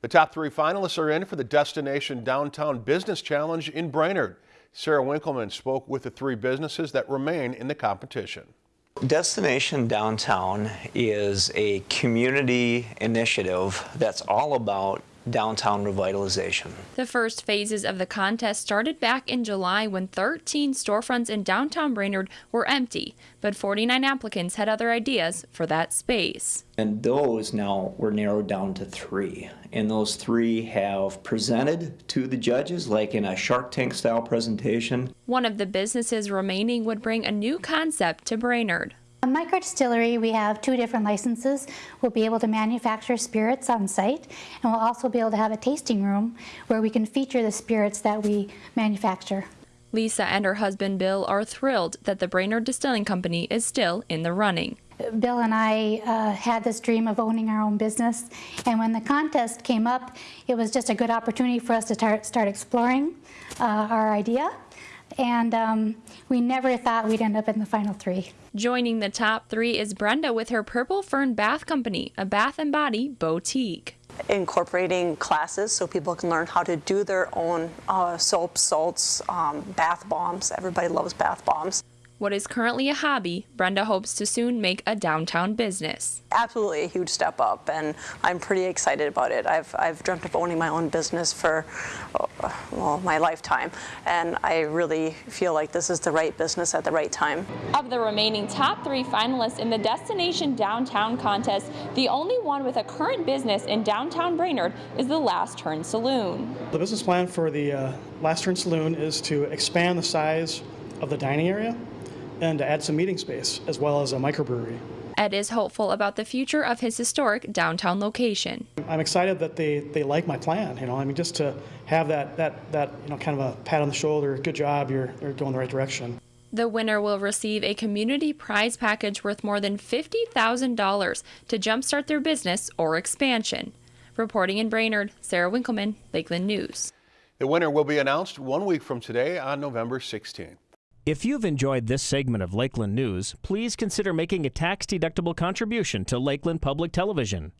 The top three finalists are in for the Destination Downtown Business Challenge in Brainerd. Sarah Winkleman spoke with the three businesses that remain in the competition. Destination Downtown is a community initiative that's all about downtown revitalization. The first phases of the contest started back in July when 13 storefronts in downtown Brainerd were empty, but 49 applicants had other ideas for that space. And those now were narrowed down to three. And those three have presented to the judges, like in a Shark Tank style presentation. One of the businesses remaining would bring a new concept to Brainerd. On Micro Distillery, we have two different licenses. We'll be able to manufacture spirits on site, and we'll also be able to have a tasting room where we can feature the spirits that we manufacture. Lisa and her husband Bill are thrilled that the Brainerd Distilling Company is still in the running. Bill and I uh, had this dream of owning our own business, and when the contest came up, it was just a good opportunity for us to start, start exploring uh, our idea and um, we never thought we'd end up in the final three. Joining the top three is Brenda with her Purple Fern Bath Company, a bath and body boutique. Incorporating classes so people can learn how to do their own uh, soaps, salts, um, bath bombs. Everybody loves bath bombs. What is currently a hobby, Brenda hopes to soon make a downtown business. Absolutely a huge step up, and I'm pretty excited about it. I've, I've dreamt of owning my own business for uh, well, my lifetime, and I really feel like this is the right business at the right time. Of the remaining top three finalists in the Destination Downtown contest, the only one with a current business in downtown Brainerd is the Last Turn Saloon. The business plan for the uh, Last Turn Saloon is to expand the size of the dining area and to add some meeting space as well as a microbrewery. Ed is hopeful about the future of his historic downtown location. I'm excited that they, they like my plan, you know, I mean, just to have that, that, that, you know, kind of a pat on the shoulder, good job, you're, you're going the right direction. The winner will receive a community prize package worth more than $50,000 to jumpstart their business or expansion. Reporting in Brainerd, Sarah Winkleman, Lakeland News. The winner will be announced one week from today on November 16th. If you've enjoyed this segment of Lakeland News, please consider making a tax-deductible contribution to Lakeland Public Television.